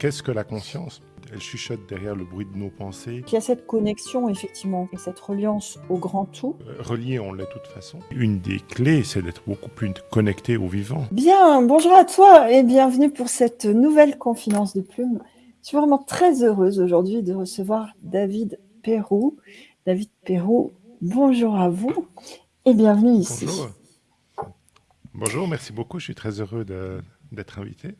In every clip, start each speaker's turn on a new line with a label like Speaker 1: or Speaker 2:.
Speaker 1: Qu'est-ce que la conscience Elle chuchote derrière le bruit de nos pensées?
Speaker 2: Il y a cette connexion, effectivement, et cette reliance au grand tout.
Speaker 1: Euh, relié, on l'est de toute façon. Une des clés, c'est d'être beaucoup plus connecté au vivant.
Speaker 2: Bien, bonjour à toi et bienvenue pour cette nouvelle confidence de plume. Je suis vraiment très heureuse aujourd'hui de recevoir David Perrou. David Perrou, bonjour à vous et bienvenue ici.
Speaker 1: Bonjour. Bonjour, merci beaucoup. Je suis très heureux d'être invité.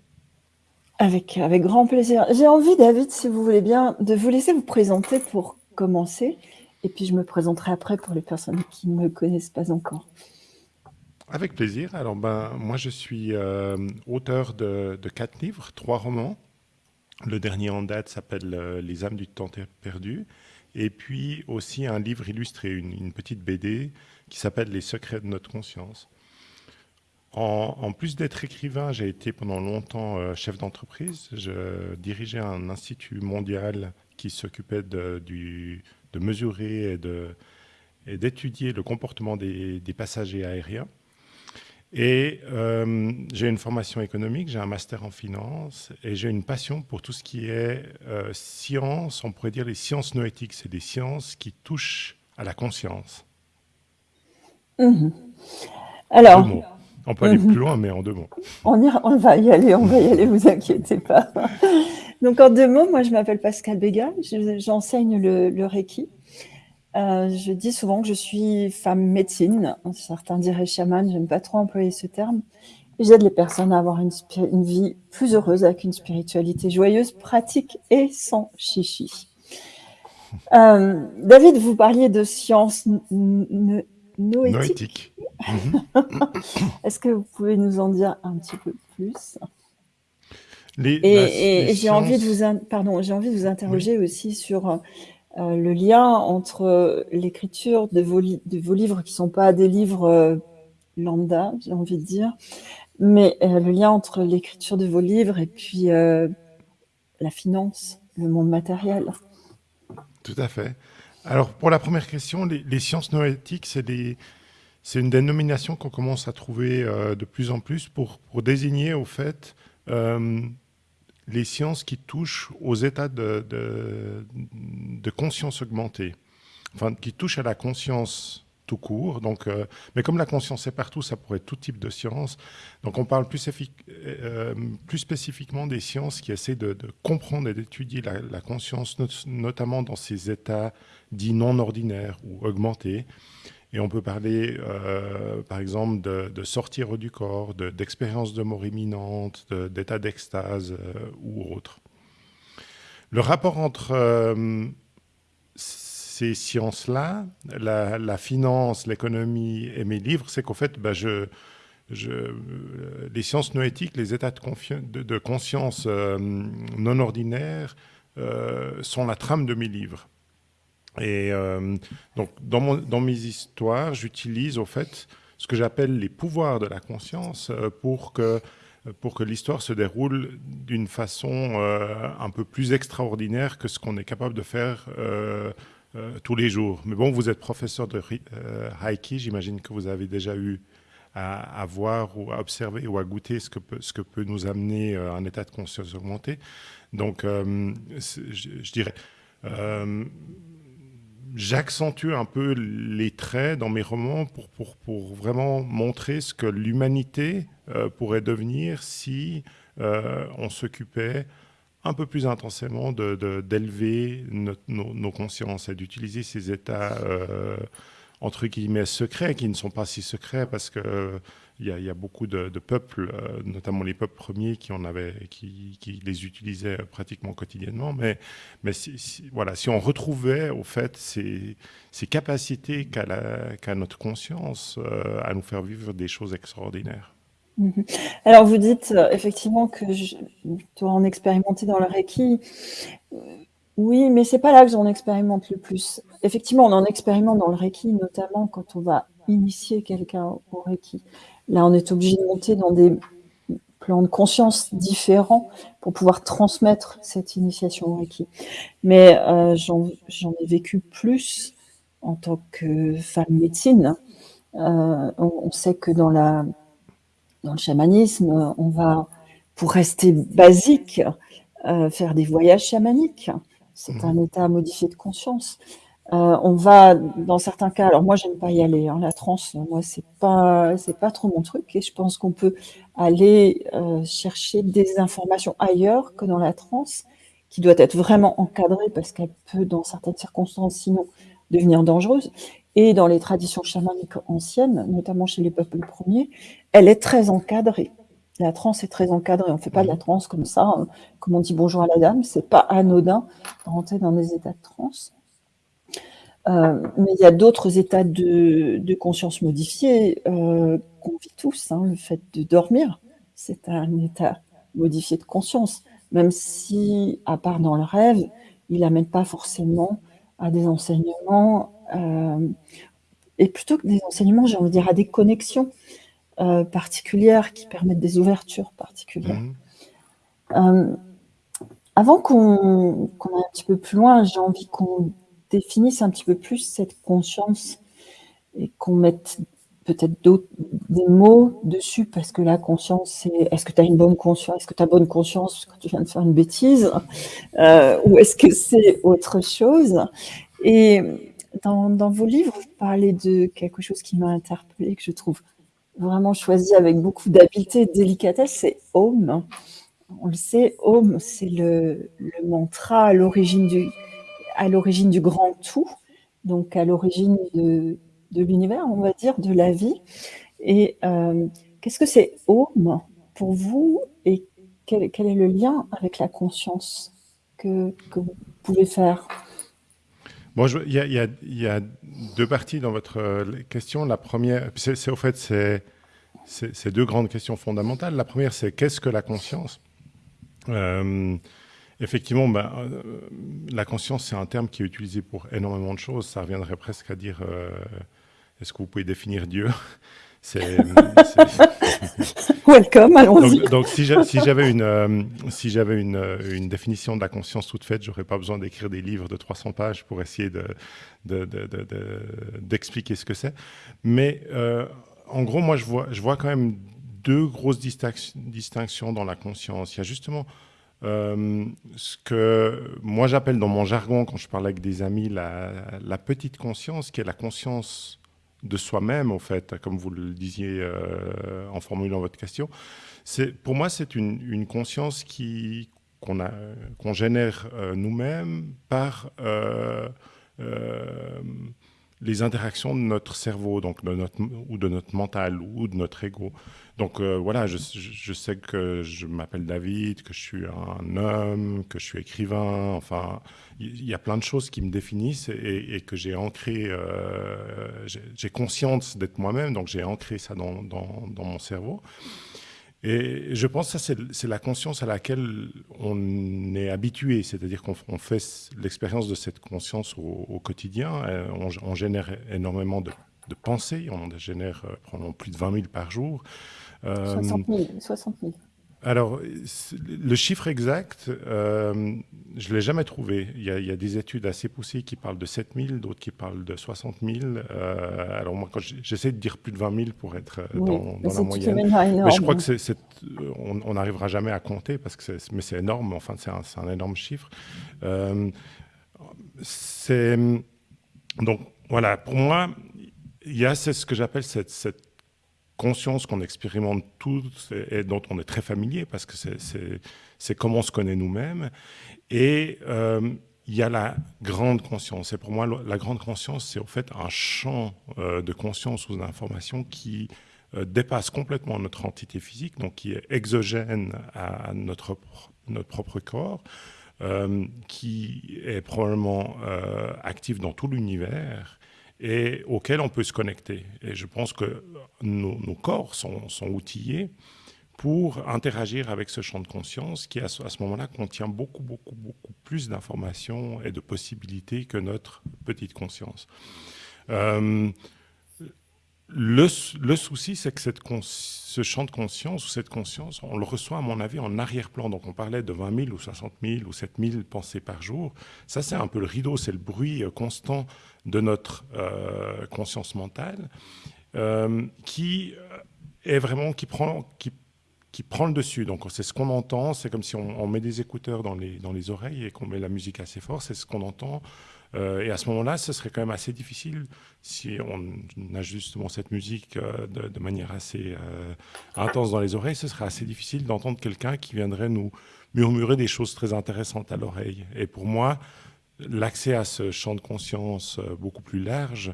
Speaker 2: Avec, grand plaisir. J'ai envie, David, si vous voulez bien, de vous laisser vous présenter pour commencer. Et puis, je me présenterai après pour les personnes qui ne me connaissent pas encore.
Speaker 1: Avec plaisir. Alors, ben, moi, je suis euh, auteur de, quatre livres, trois romans. Le dernier en date s'appelle euh, Les âmes du temps perdu. Et puis aussi un livre illustré, une petite BD qui s'appelle Les secrets de notre conscience. En, plus d'être écrivain, j'ai été pendant longtemps euh, chef d'entreprise. Je dirigeais un institut mondial qui s'occupait de, de, mesurer et d'étudier le comportement des, passagers aériens. Et euh, j'ai une formation économique, j'ai un master en finance et j'ai une passion pour tout ce qui est euh, science, on pourrait dire les sciences noétiques, c'est des sciences qui touchent à la conscience.
Speaker 2: Mmh. Alors,
Speaker 1: on peut aller plus loin, mais en deux mots.
Speaker 2: On, on va y aller, on va y aller, vous inquiétez pas. Donc en deux mots, moi je m'appelle Pascal Béga, j'enseigne le, Reiki. Euh, je dis souvent que je suis femme médecine, certains diraient chaman, j'aime pas trop employer ce terme. J'aide les personnes à avoir une, vie plus heureuse avec une spiritualité joyeuse, pratique et sans chichi. Euh, David, vous parliez de science noétique. Mhm. Est-ce que vous pouvez nous en dire un petit peu plus? Et, j'ai envie de vous, pardon, j'ai envie de vous interroger aussi sur euh, le lien entre l'écriture de vos, de vos livres qui ne sont pas des livres euh, lambda, j'ai envie de dire, mais euh, le lien entre l'écriture de vos livres et puis la finance, le monde matériel.
Speaker 1: Tout à fait. Alors, pour la première question, les, sciences noétiques, c'est une dénomination qu'on commence à trouver euh, de plus en plus pour, désigner, au fait, euh, les sciences qui touchent aux états de, de, conscience augmentée, enfin, qui touchent à la conscience tout court. Donc, euh, mais comme la conscience est partout, ça pourrait être tout type de sciences. Donc on parle plus, euh, plus spécifiquement des sciences qui essaient de, comprendre et d'étudier la, conscience, notamment dans ces états dits non ordinaires ou augmentés. Et on peut parler, euh, par exemple, de, sortir du corps, d'expériences de, mort imminente, d'état d'extase ou autre. Le rapport entre ces sciences-là, la, finance, l'économie et mes livres, c'est qu'en fait, bah, je, je, les sciences noétiques, les états de, conscience euh, non ordinaires euh, sont la trame de mes livres. Et euh, donc, dans, mon, dans, mes histoires, j'utilise au fait ce que j'appelle les pouvoirs de la conscience pour que pour que l'histoire se déroule d'une façon un peu plus extraordinaire que ce qu'on est capable de faire euh, tous les jours. Mais bon, vous êtes professeur de euh, j'imagine que vous avez déjà eu à, voir ou à observer ou à goûter ce que peut, ce que peut nous amener euh, un état de conscience augmenté. Donc, je, dirais, j'accentue un peu les traits dans mes romans pour, pour, pour vraiment montrer ce que l'humanité pourrait devenir si on s'occupait un peu plus intensément d'élever nos, consciences et d'utiliser ces états, euh, entre guillemets, secrets, qui ne sont pas si secrets parce qu'il euh, y, a, beaucoup de, peuples, euh, notamment les peuples premiers, qui, en avaient, qui, les utilisaient pratiquement quotidiennement. Mais, si, voilà, si on retrouvait, au fait, ces, ces capacités qu'a notre conscience à nous faire vivre des choses extraordinaires.
Speaker 2: Mhm. Alors vous dites euh, effectivement que je dois en expérimenter dans le Reiki. Euh, oui, mais c'est pas là que j'en expérimente le plus. Effectivement, on en expérimente dans le Reiki, notamment quand on va initier quelqu'un au Reiki. Là, on est obligé de monter dans des plans de conscience différents pour pouvoir transmettre cette initiation au Reiki. Mais euh, j'en ai vécu plus en tant que femme médecine. on, sait que dans la dans le chamanisme, on va, pour rester basique, faire des voyages chamaniques. C'est
Speaker 1: Mhm.
Speaker 2: un état modifié de conscience. Euh, on va, dans certains cas, alors moi j'aime pas y aller, hein, la transe, moi c'est pas, c'est pas trop mon truc, et je pense qu'on peut aller euh, chercher des informations ailleurs que dans la transe, qui doit être vraiment encadrée parce qu'elle peut, dans certaines circonstances, sinon devenir dangereuse. Et dans les traditions chamaniques anciennes, notamment chez les peuples premiers, elle est très encadrée. La transe est très encadrée. On ne fait pas de la transe comme ça, hein, comme on dit bonjour à la dame. C'est pas anodin de rentrer dans des états de transe. Euh, mais il y a d'autres états de, de, conscience modifiés euh, qu'on vit tous. Hein. Le fait de dormir, c'est un état modifié de conscience, même si, à part dans le rêve, il n'amène pas forcément à des enseignements, et plutôt que des enseignements, j'ai envie de dire à des connexions euh, particulières qui permettent des ouvertures particulières. Mmh. avant qu'on qu aille un petit peu plus loin, j'ai envie qu'on définisse un petit peu plus cette conscience et qu'on mette peut-être des mots dessus parce que la conscience, c'est est-ce que tu as une bonne conscience, est-ce que tu as bonne conscience quand tu viens de faire une bêtise euh, ou est-ce que c'est autre chose? Et dans, vos livres, vous parlez de quelque chose qui m'a interpellée, que je trouve vraiment choisi avec beaucoup d'habileté et de délicatesse, c'est Om. On le sait, Om, c'est le, mantra à l'origine du, grand tout, donc à l'origine de, l'univers, on va dire, de la vie. Et euh, qu'est-ce que c'est Om pour vous et quel, est le lien avec la conscience que vous pouvez faire?
Speaker 1: Bon, il y, a deux parties dans votre question. La première, c'est au fait, c'est deux grandes questions fondamentales. La première, c'est qu'est-ce que la conscience? Euh, Effectivement, ben, euh, la conscience, c'est un terme qui est utilisé pour énormément de choses. Ça reviendrait presque à dire euh, est-ce que vous pouvez définir Dieu?
Speaker 2: C'est. Welcome, allons-y.
Speaker 1: Donc, donc, si j'avais une, euh, si une, une, définition de la conscience toute faite, j'aurais pas besoin d'écrire des livres de 300 pages pour essayer d'expliquer de, de, ce que c'est. Mais euh, en gros, moi, je vois, je vois quand même deux grosses distinctions dans la conscience. Il y a justement euh, ce que moi j'appelle dans mon jargon, quand je parle avec des amis, la, la petite conscience, qui est la conscience de soi-même, au fait, comme vous le disiez euh, en formulant votre question. Pour moi, c'est une, conscience qu'on qu'on génère euh, nous-mêmes par euh, les interactions de notre cerveau, donc de notre, ou de notre mental, ou de notre ego. Donc euh, voilà, je, je, sais que je m'appelle David, que je suis un homme, que je suis écrivain, enfin, il y, a plein de choses qui me définissent et, et que j'ai ancré, euh, j'ai conscience d'être moi-même, donc j'ai ancré ça dans, dans, dans, mon cerveau. Et je pense que ça, c'est la conscience à laquelle on est habitué, c'est-à-dire qu'on fait l'expérience de cette conscience au, au quotidien, on, on, génère énormément de, de pensées, on en génère euh, plus de 20 000 par jour.
Speaker 2: Euh, 60 000. 60 000.
Speaker 1: Alors, le chiffre exact, euh, je ne l'ai jamais trouvé. Il y, a, il y, a, des études assez poussées qui parlent de 7 000, d'autres qui parle de 60 000. Euh, alors moi, j'essaie de dire plus de 20 000 pour être
Speaker 2: oui,
Speaker 1: dans, dans la moyenne. Mais je crois que c'est, on n'arrivera jamais à compter parce que mais c'est énorme. Enfin, c'est un, un, énorme chiffre. Euh, c'est donc voilà. Pour moi, il y a ce que j'appelle cette, cette conscience qu'on expérimente tous et, dont on est très familier parce que c'est comment on se connaît nous-mêmes. Et euh, il y a la grande conscience. Et pour moi, la grande conscience, c'est au fait un champ euh, de conscience ou d'information qui euh, dépasse complètement notre entité physique, donc qui est exogène à notre, notre propre corps, qui est probablement actif dans tout l'univers et auquel on peut se connecter. Et je pense que nos, corps sont, outillés pour interagir avec ce champ de conscience qui, à ce, à ce moment-là, contient beaucoup, beaucoup, beaucoup plus d'informations et de possibilités que notre petite conscience. Euh, le, souci, c'est que ce champ de conscience ou cette conscience, on le reçoit, à mon avis, en arrière-plan. Donc, on parlait de 20 000 ou 60 000 ou 7 000 pensées par jour. Ça, c'est un peu le rideau, c'est le bruit constant de notre euh, conscience mentale euh, qui est vraiment, qui prend, qui, prend le dessus. Donc c'est ce qu'on entend, c'est comme si on, met des écouteurs dans les, dans les oreilles et qu'on met la musique assez fort, c'est ce qu'on entend. Euh, et à ce moment-là, ce serait quand même assez difficile si on a justement cette musique euh, de, manière assez euh, intense dans les oreilles, ce serait assez difficile d'entendre quelqu'un qui viendrait nous murmurer des choses très intéressantes à l'oreille. Et pour moi, l'accès à ce champ de conscience beaucoup plus large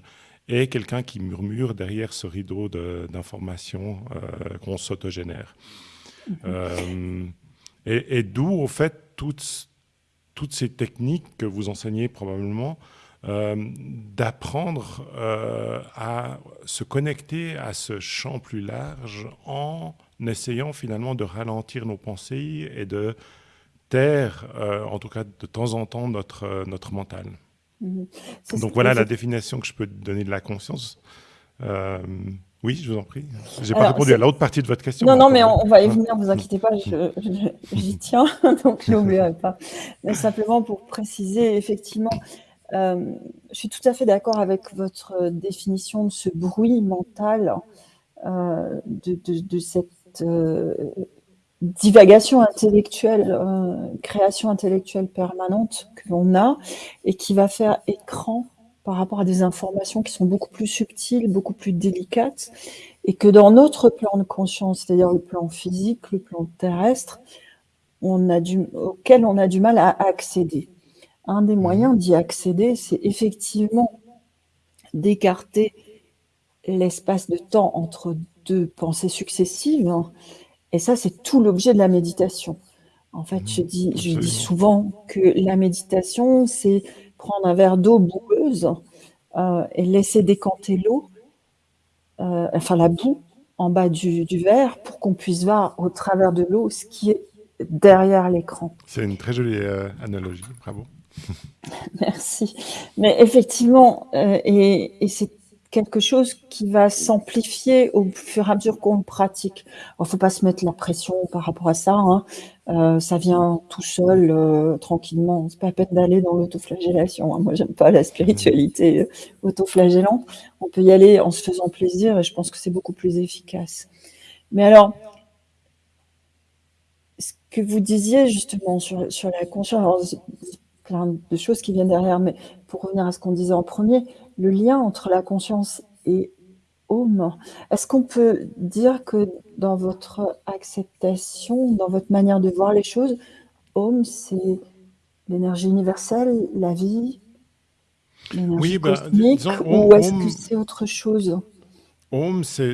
Speaker 1: est quelqu'un qui murmure derrière ce rideau d'informations qu'on s'autogénère. Euh, et, d'où, au fait, toutes, toutes ces techniques que vous enseignez probablement, euh, d'apprendre euh, à se connecter à ce champ plus large en essayant finalement de ralentir nos pensées et de taire, en tout cas de temps en temps, notre, notre mental. Mhm. Donc voilà la définition que je peux donner de la conscience. Oui, je vous en prie. Je n'ai pas répondu à l'autre partie de votre question.
Speaker 2: Non, non, mais on, va y venir, vous inquiétez pas, j'y tiens, donc je n'oublierai pas. Mais simplement pour préciser, effectivement, euh, je suis tout à fait d'accord avec votre définition de ce bruit mental, euh, de, cette euh, divagation intellectuelle, création intellectuelle permanente que l'on a et qui va faire écran par rapport à des informations qui sont beaucoup plus subtiles, beaucoup plus délicates, et que dans notre plan de conscience, c'est-à-dire le plan physique, le plan terrestre, on a du, auquel on a du mal à accéder. Un des moyens d'y accéder, c'est effectivement d'écarter l'espace de temps entre deux pensées successives. Et ça, c'est tout l'objet de la méditation. En fait, je dis, je dis souvent que la méditation, c'est prendre un verre d'eau boueuse euh, et laisser décanter l'eau, euh, enfin la boue, en bas du, verre pour qu'on puisse voir au travers de l'eau ce qui est derrière l'écran.
Speaker 1: C'est une très jolie euh, analogie, bravo.
Speaker 2: Merci. Mais effectivement, et, et c'est quelque chose qui va s'amplifier au fur et à mesure qu'on pratique. Il ne faut pas se mettre la pression par rapport à ça. Hein. Euh, ça vient tout seul, euh, tranquillement. C'est pas la peine d'aller dans l'autoflagellation. Hein. Moi, j'aime pas la spiritualité euh, autoflagellante. On peut y aller en se faisant plaisir et je pense que c'est beaucoup plus efficace. Mais alors, ce que vous disiez justement sur, sur la conscience, plein de choses qui viennent derrière, mais pour revenir à ce qu'on disait en premier, le lien entre la conscience et Home, est-ce qu'on peut dire que dans votre acceptation, dans votre manière de voir les choses, Home, c'est l'énergie universelle, la vie, l'énergie oui, bah, cosmique, ou est-ce que c'est autre chose?
Speaker 1: Home, c'est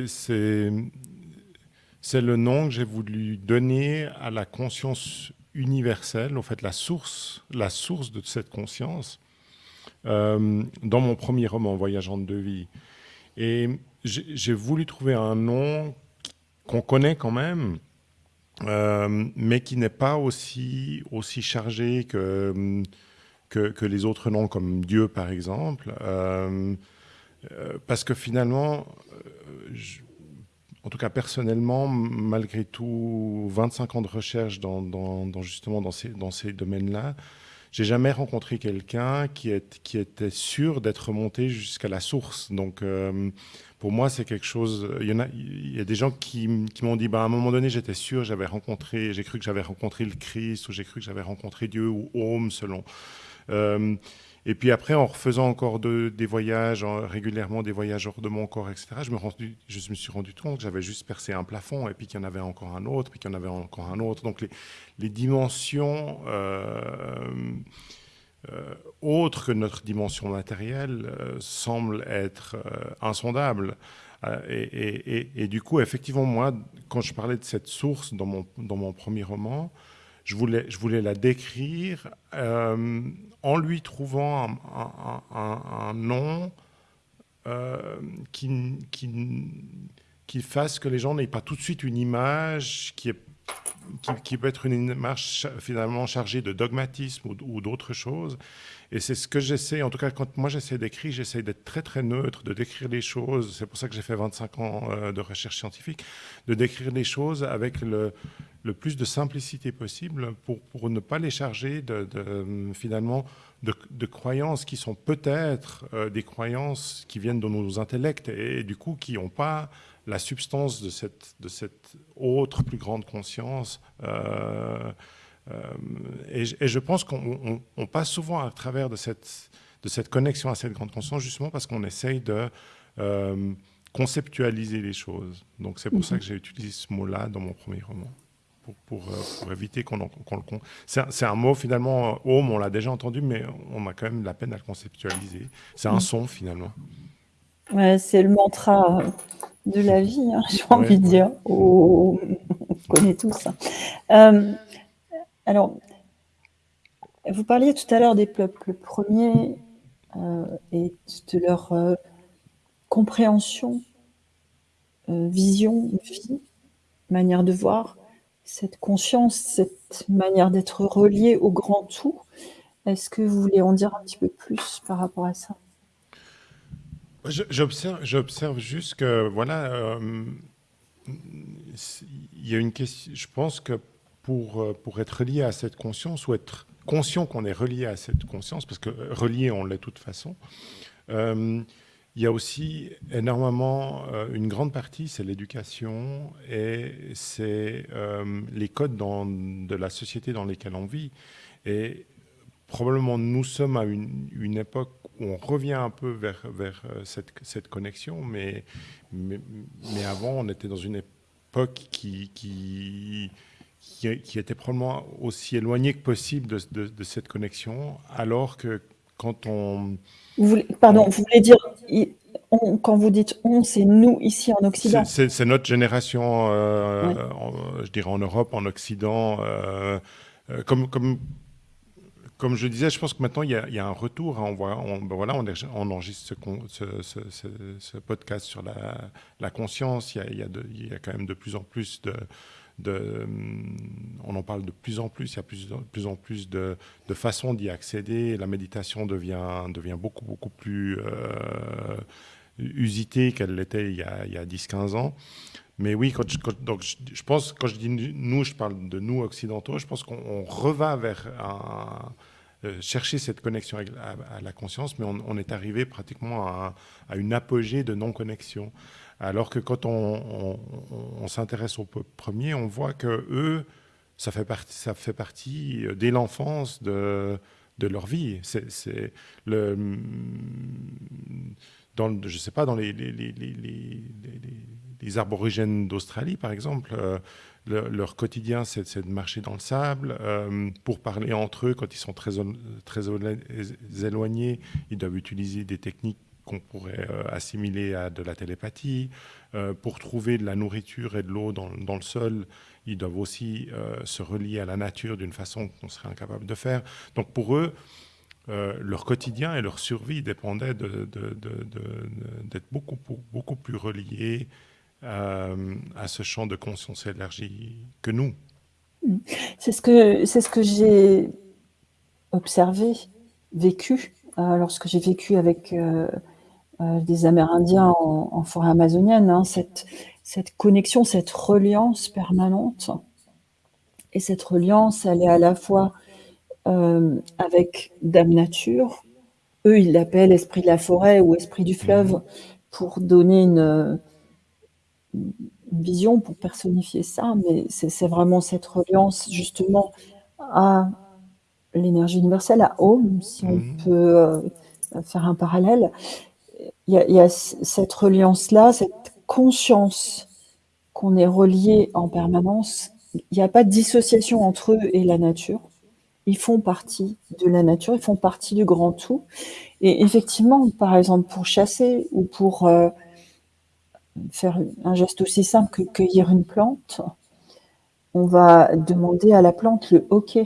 Speaker 1: le nom que j'ai voulu donner à la conscience universelle, en fait la source, la source de cette conscience, euh, dans mon premier roman, Voyageant de vie. Et j'ai voulu trouver un nom qu'on connaît quand même, euh, mais qui n'est pas aussi, aussi chargé que, que, les autres noms, comme Dieu par exemple. Euh, parce que finalement, en tout cas personnellement, malgré tout 25 ans de recherche dans, justement dans ces, dans ces domaines-là, j'ai jamais rencontré quelqu'un qui, qui, était sûr d'être monté jusqu'à la source. Donc euh, pour moi, c'est quelque chose. Il y, en a, il y a des gens qui, qui m'ont dit, bah, à un moment donné, j'étais sûr, j'avais rencontré, j'ai cru que j'avais rencontré le Christ ou j'ai cru que j'avais rencontré Dieu ou Homme selon. Euh, et puis après, en refaisant encore des voyages, régulièrement des voyages hors de mon corps, etc., je me, suis rendu compte que j'avais juste percé un plafond, et puis qu'il y en avait encore un autre, puis qu'il y en avait encore un autre. Donc les, dimensions euh, euh, autres que notre dimension matérielle euh, semblent être insondables. Et, du coup, effectivement, moi, quand je parlais de cette source dans mon premier roman, je voulais, la décrire euh, en lui trouvant un, nom euh, qui, fasse que les gens n'aient pas tout de suite une image qui, peut être une image finalement chargée de dogmatisme ou, d'autres choses. Et c'est ce que j'essaie, en tout cas quand moi j'essaie d'écrire, j'essaie d'être très très neutre, de décrire les choses, c'est pour ça que j'ai fait 25 ans euh, de recherche scientifique, de décrire les choses avec le, le plus de simplicité possible pour, pour ne pas les charger de, finalement de, croyances qui sont peut-être euh, des croyances qui viennent de nos intellects et, du coup qui n'ont pas la substance de cette, de cette autre plus grande conscience. Et, et, je pense qu'on passe souvent à travers de cette, de cette connexion à cette grande conscience, justement parce qu'on essaye de conceptualiser les choses. Donc c'est pour ça mhm. que j'ai utilisé ce mot-là dans mon premier roman, pour, pour, euh, éviter qu'on le... C'est un, mot finalement, home, on l'a déjà entendu, mais on a quand même la peine à le conceptualiser. C'est un mhm. son finalement.
Speaker 2: Ouais, c'est le mantra de la vie, hein, j'ai envie de dire. Oh, on connaît tous ça. Euh, alors, vous parliez tout à l'heure des peuples premiers euh, et de leur compréhension, euh, vision, vie, manière de voir, cette conscience, cette manière d'être relié au grand tout. Est-ce que vous voulez en dire un petit peu plus par rapport à ça?
Speaker 1: J'observe juste que, voilà, euh, il y a une question, je pense que pour, euh, pour être relié à cette conscience, ou être conscient qu'on est relié à cette conscience, parce que relié, on l'est de toute façon, il y a aussi énormément, euh, une grande partie, c'est l'éducation et c'est euh, les codes de la société dans lesquels on vit. Et probablement nous sommes à une, époque où on revient un peu vers, euh, cette, connexion, mais, mais, avant on était dans une époque qui, qui, qui, était probablement aussi éloignée que possible de, de cette connexion, alors que quand on
Speaker 2: pardon, vous voulez dire, quand vous dites on, c'est nous ici en Occident
Speaker 1: C'est notre génération, euh, je dirais en Europe, en Occident. Euh, euh, comme, comme, comme je disais, je pense que maintenant, il y a, un retour. Hein, on, voit, on, ben voilà, on, enregistre ce, podcast sur la, conscience. Il y, a, il y a quand même de plus en plus de hum, on en parle de plus en plus, il y a plus, plus en plus de, façons d'y accéder. La méditation devient, devient beaucoup, beaucoup plus euh, usitée qu'elle l'était il y a, a 10-15 ans. Mais oui, quand je, donc je, pense, quand je dis nous, je parle de nous occidentaux, je pense qu'on revint vers euh, chercher cette connexion à, la conscience, mais on, est arrivé pratiquement à, à une apogée de non-connexion. Alors que quand on, s'intéresse au peuple premier, on voit que eux, ça fait partie, euh, dès l'enfance de, leur vie. C'est le dans, les, les, aborigènes d'Australie, par exemple, euh, leur quotidien, c'est de marcher dans le sable. Euh, pour parler entre eux, quand ils sont très éloignés, ils doivent utiliser des techniques qu'on pourrait euh, assimiler à de la télépathie. Euh, pour trouver de la nourriture et de l'eau dans, le sol, ils doivent aussi euh, se relier à la nature d'une façon qu'on serait incapable de faire. Donc pour eux, leur quotidien et leur survie dépendaient d'être beaucoup, beaucoup plus reliés à ce champ de conscience élargie que nous.
Speaker 2: C'est ce que, ce que j'ai observé, vécu, lorsque j'ai vécu avec euh, des Amérindiens en, forêt amazonienne, hein, cette, cette connexion, cette reliance permanente. Et cette reliance, elle est à la fois euh, avec Dame Nature, eux ils l'appellent esprit de la forêt ou esprit du fleuve, pour donner une, vision, pour personnifier ça, mais c'est vraiment cette reliance justement à l'énergie universelle, à Om, si on mmh. peut euh, faire un parallèle, il y, a, cette reliance-là, cette conscience qu'on est relié en permanence. Il n'y a pas de dissociation entre eux et la nature. Ils font partie de la nature, ils font partie du grand tout. Et effectivement, par exemple, pour chasser ou pour euh, faire un geste aussi simple que cueillir une plante, on va demander à la plante le OK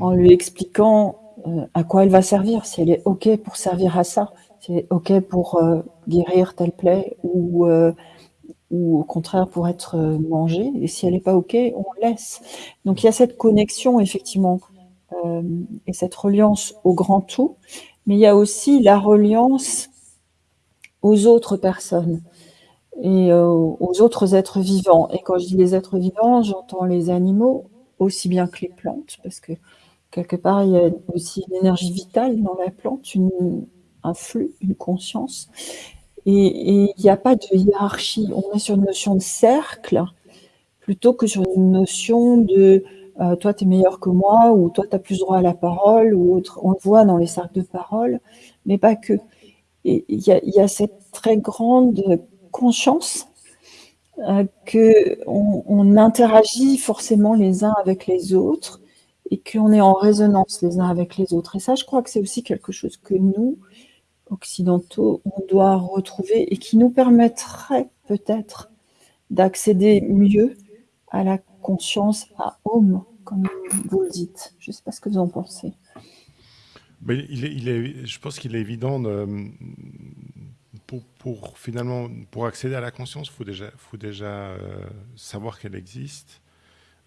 Speaker 2: en lui expliquant euh, à quoi elle va servir, si elle est OK pour servir à ça c'est OK pour euh, guérir telle plaie ou, euh, ou au contraire pour être euh, mangé. Et si elle n'est pas OK, on laisse. Donc il y a cette connexion effectivement et cette reliance au grand tout, mais il y a aussi la reliance aux autres personnes et aux autres êtres vivants. Et quand je dis les êtres vivants, j'entends les animaux aussi bien que les plantes, parce que quelque part, il y a aussi une énergie vitale dans la plante, un flux, une conscience. Et il n'y a pas de hiérarchie. On est sur une notion de cercle plutôt que sur une notion de euh, toi, tu es meilleur que moi, ou toi, tu as plus droit à la parole, ou autre. On le voit dans les cercles de parole, mais pas que. Il y, a cette très grande conscience euh, qu'on on interagit forcément les uns avec les autres et qu'on est en résonance les uns avec les autres. Et ça, je crois que c'est aussi quelque chose que nous, occidentaux, on doit retrouver et qui nous permettrait peut-être d'accéder mieux à la conscience à homme, comme vous le dites. Je ne sais pas ce que vous en pensez.
Speaker 1: Mais je pense qu'il est évident de, pour, finalement pour accéder à la conscience, faut déjà, faut déjà euh, savoir qu'elle existe.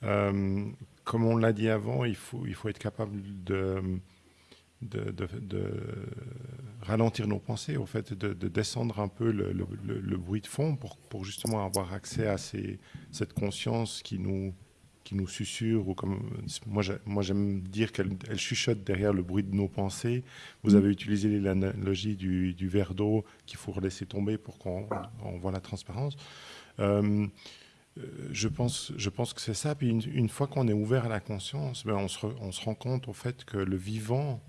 Speaker 1: Euh, comme on l'a dit avant, il faut être capable de, de, ralentir nos pensées, au fait, de, descendre un peu le, bruit de fond pour, justement avoir accès à cette conscience qui nous, qui nous susurre, ou comme moi, j'aime dire qu'elle elle chuchote derrière le bruit de nos pensées. Vous avez utilisé l'analogie du, du, verre d'eau qu'il faut laisser tomber pour qu'on voit la transparence. Euh, je pense, je pense que c'est ça. Puis une, fois qu'on est ouvert à la conscience, ben on, se on, se rend compte au fait que le vivant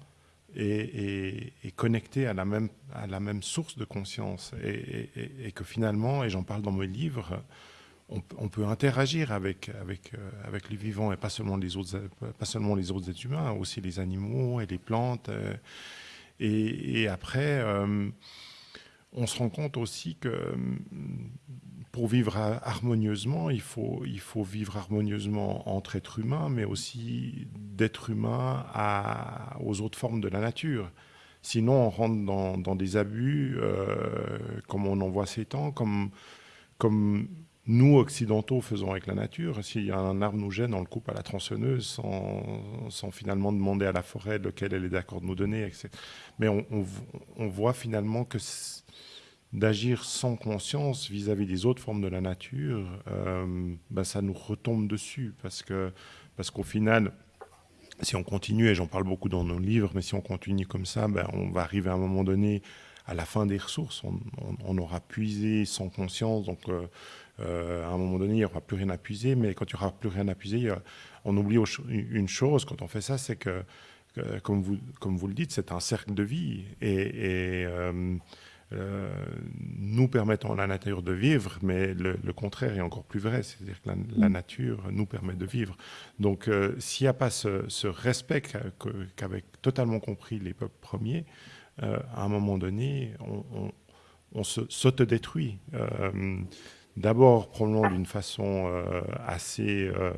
Speaker 1: est, est, connecté à la, même, à la même source de conscience et, et que finalement, et j'en parle dans mes livres, on, peut interagir avec, avec, euh, avec les vivants et pas seulement les autres, pas seulement les autres êtres humains, aussi les animaux et les plantes. Euh, et, après, euh, on se rend compte aussi que pour vivre harmonieusement, il faut, il faut vivre harmonieusement entre êtres humains, mais aussi d'êtres humains aux autres formes de la nature. Sinon, on rentre dans, des abus, comme on en voit ces temps, comme, comme nous, occidentaux, faisons avec la nature. S'il un arbre nous gêne, on le coupe à la tronçonneuse sans, finalement demander à la forêt lequel elle est d'accord de nous donner. Etc. Mais on, voit finalement que d'agir sans conscience vis-à-vis des autres formes de la nature, ben ça nous retombe dessus. Parce qu'au parce qu'au final, si on continue, et j'en parle beaucoup dans nos livres, mais si on continue comme ça, ben on va arriver à un moment donné à la fin des ressources. On, aura puisé sans conscience, donc euh, euh, à un moment donné, il n'y aura plus rien à puiser, mais quand il n'y aura plus rien à puiser, on oublie une chose quand on fait ça, c'est que, comme, vous, comme vous le dites, c'est un cercle de vie. Et, euh, nous permettons à la nature de vivre, mais le, contraire est encore plus vrai, c'est-à-dire que la, mm. nature nous permet de vivre. Donc s'il n'y a pas ce, respect qu'avaient totalement compris les peuples premiers, à un moment donné, on, on, s'autodétruit. D'abord, probablement d'une façon euh, assez, euh,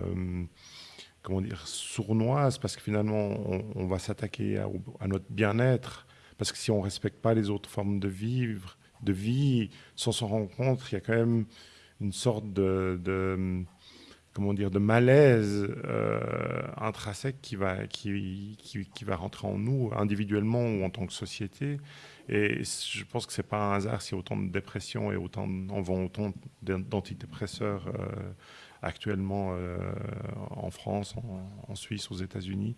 Speaker 1: comment dire, sournoise, parce que finalement, on, va s'attaquer à, notre bien-être, parce que si on ne respecte pas les autres formes de vivre, de vie, sans s'en rendre compte, il y a quand même une sorte de, comment dire, de malaise euh, intrinsèque qui va, qui, qui, va rentrer en nous, individuellement ou en tant que société, et je pense que ce n'est pas un hasard a autant de dépression et autant, on vend autant d'antidépresseurs euh, actuellement euh, en France, en, Suisse, aux États-Unis.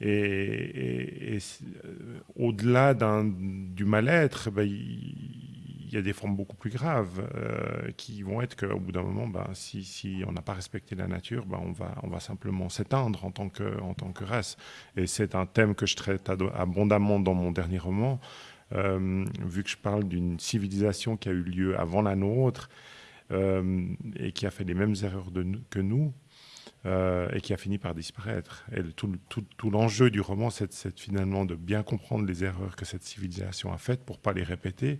Speaker 1: Et, euh, au-delà du mal-être, ben, il y, a des formes beaucoup plus graves qui vont être qu'au bout d'un moment, ben, si, on n'a pas respecté la nature, ben, on, va, simplement s'éteindre en, tant que, race. Et c'est un thème que je traite abondamment dans mon dernier roman. Euh, vu que je parle d'une civilisation qui a eu lieu avant la nôtre euh, et qui a fait les mêmes erreurs que nous, euh, et qui a fini par disparaître. Et tout, l'enjeu du roman, c'est finalement de bien comprendre les erreurs que cette civilisation a faites pour ne pas les répéter.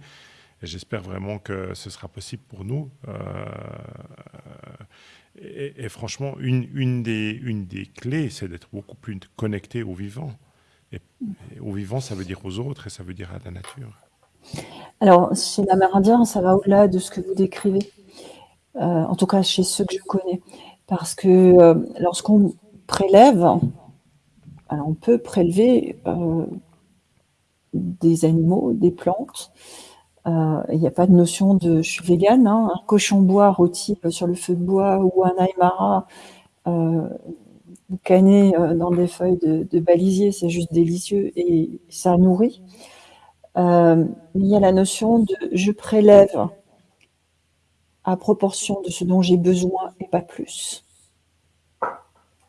Speaker 1: Et j'espère vraiment que ce sera possible pour nous. et, franchement, une, des, clés, c'est d'être beaucoup plus connecté au vivant. Et, au vivant, ça veut dire aux autres et ça veut dire à la nature.
Speaker 2: Alors, chez l'Amérindien, ça va au-delà de ce que vous décrivez. Euh, en tout cas, chez ceux que je connais. Parce que euh, lorsqu'on prélève, alors on peut prélever euh, des animaux, des plantes. Il n'y a pas de notion de je suis végane. Hein. un cochon bois rôti sur le feu de bois ou un aymara boucaner euh, dans des feuilles de, balisier, c'est juste délicieux et ça nourrit. Euh, il y a la notion de je prélève à proportion de ce dont j'ai besoin et pas plus.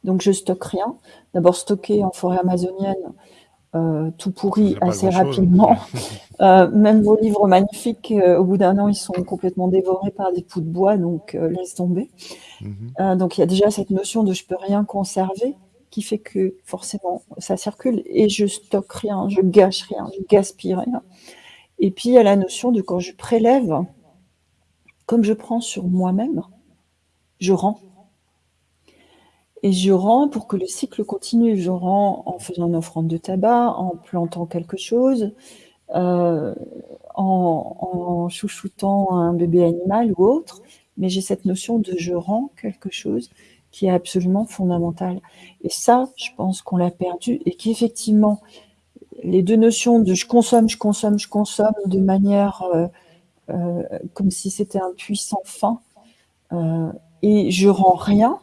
Speaker 2: Donc je stocke rien. D'abord stocker en forêt amazonienne, euh, tout pourri assez rapidement. Euh, même vos livres magnifiques, au bout d'un an, ils sont complètement dévorés par des poux de bois, donc laisse tomber. Mhm. donc il y a déjà cette notion de je peux rien conserver qui fait que forcément ça circule et je stocke rien, je gâche rien, je gaspille rien. Et puis il y a la notion de quand je prélève, comme je prends sur moi-même, je rends. Et je rends pour que le cycle continue. Je rends en faisant une offrande de tabac, en plantant quelque chose, euh, en, chouchoutant un bébé animal ou autre. Mais j'ai cette notion de je rends quelque chose qui est absolument fondamental. Et ça, je pense qu'on l'a perdu et qu'effectivement, les deux notions de je consomme, je consomme, je consomme de manière euh, comme si c'était un puissant fin euh, et je rends rien,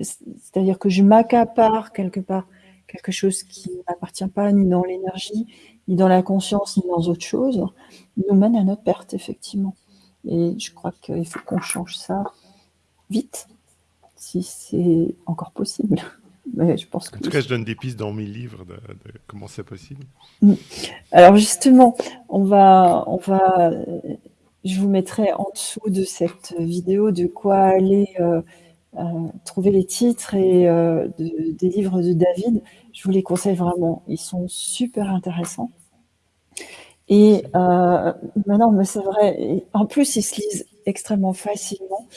Speaker 2: c'est-à-dire que je m'accapare quelque part quelque chose qui ne m'appartient pas ni dans l'énergie, ni dans la conscience, ni dans autre chose, nous mène à notre perte, effectivement. Et je crois qu'il faut qu'on change ça vite si c'est encore possible. Mais je pense que
Speaker 1: en tout cas, je donne des pistes dans mes livres de, comment c'est possible.
Speaker 2: Mm. Alors justement, on va, on va, je vous mettrai en dessous de cette vidéo de quoi aller euh, euh, trouver les titres et euh, des livres de David. Je vous les conseille vraiment, ils sont super intéressants. Et maintenant, mais c'est vrai, en plus, ils se lisent extrêmement facilement.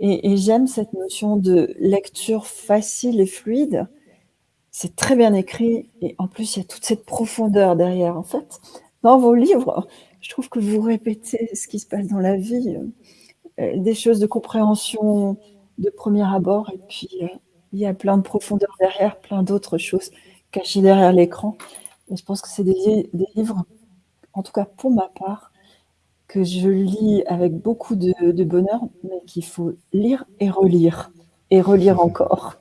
Speaker 2: Et, j'aime cette notion de lecture facile et fluide. C'est très bien écrit et en plus, il y a toute cette profondeur derrière. En fait, dans vos livres, je trouve que vous répétez ce qui se passe dans la vie, euh, des choses de compréhension de premier abord et puis euh, il y a plein de profondeur derrière, plein d'autres choses cachées derrière l'écran. Et je pense que c'est des, des livres, en tout cas pour ma part, que je lis avec beaucoup de, bonheur, mais qu'il faut lire et relire, et relire encore.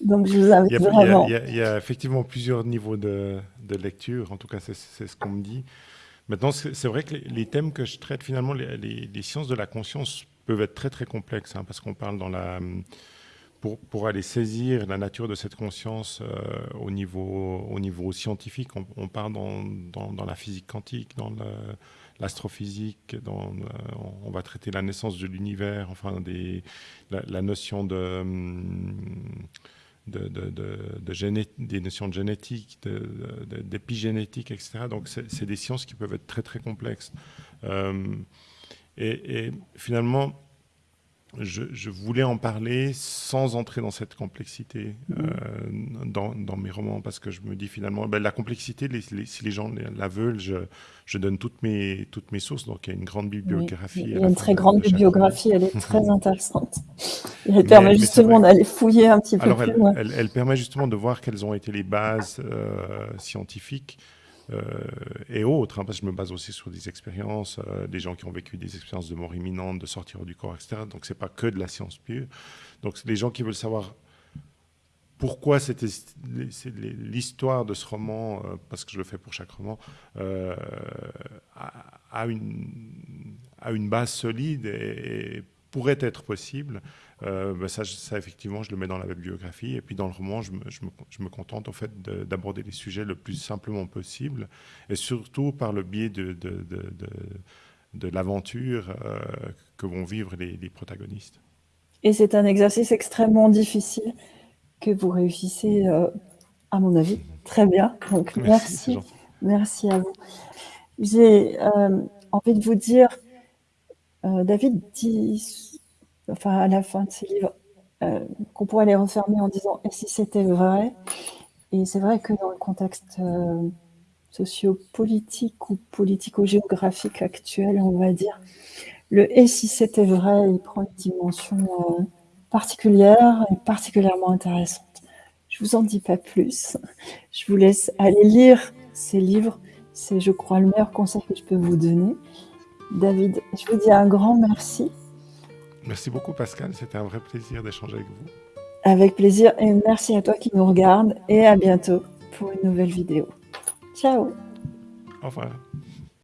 Speaker 2: Donc je vous invite vraiment.
Speaker 1: Il y, a, effectivement plusieurs niveaux de, lecture, en tout cas c'est ce qu'on me dit. Maintenant, c'est vrai que les, thèmes que je traite, finalement, les, sciences de la conscience peuvent être très très complexes, hein, parce qu'on parle dans la... Pour, pour, aller saisir la nature de cette conscience euh, au, niveau, au niveau scientifique, on, parle dans, dans, dans, la physique quantique, dans l'astrophysique, euh, on va traiter la naissance de l'univers, enfin des, la, notion de, de, de, des notions de génétique, d'épigénétique, etc. Donc c'est des sciences qui peuvent être très très complexes. Euh, et, et, finalement, je, voulais en parler sans entrer dans cette complexité euh, dans, mes romans, parce que je me dis finalement, ben, la complexité, si les gens la veulent, je, donne toutes mes, toutes mes sources, donc il y a une grande bibliographie.
Speaker 2: Il y a une très grande bibliographie, elle est très intéressante. Elle permet justement d'aller fouiller un petit peu
Speaker 1: plus
Speaker 2: loin.
Speaker 1: Elle, permet justement de voir quelles ont été les bases euh, scientifiques euh, et autres, hein, parce que je me base aussi sur des expériences, euh, des gens qui ont vécu des expériences de mort imminente, de sortir du corps, etc. Donc c'est pas que de la science pure. Donc des gens qui veulent savoir pourquoi c'était l'histoire de ce roman, parce que je le fais pour chaque roman, a, une, a une base solide et pourrait être possible, euh, ben ça, ça, effectivement, je le mets dans la bibliographie. Et puis dans le roman, je me, je me, je me contente au fait d'aborder les sujets le plus simplement possible, et surtout par le biais de, de, de, de l'aventure euh, que vont vivre les, les protagonistes.
Speaker 2: Et c'est un exercice extrêmement difficile que vous réussissez, euh, à mon avis, très bien. Donc merci, merci, merci à vous. J'ai envie de vous dire euh, David dit, enfin à la fin de ses livres, euh, qu'on pourrait les refermer en disant « et si c'était vrai ?» Et c'est vrai que dans le contexte euh, sociopolitique ou politico-géographique actuel, on va dire, le « et si c'était vrai ?» il prend une dimension particulière et particulièrement intéressante. Je vous en dis pas plus. Je vous laisse aller lire ces livres. C'est, je crois, le meilleur conseil que je peux vous donner. David, je vous dis un grand merci.
Speaker 1: Merci beaucoup Pascal, c'était un vrai plaisir d'échanger avec vous.
Speaker 2: Avec plaisir et merci à toi qui nous regarde et à bientôt pour une nouvelle vidéo. Ciao
Speaker 1: Au revoir.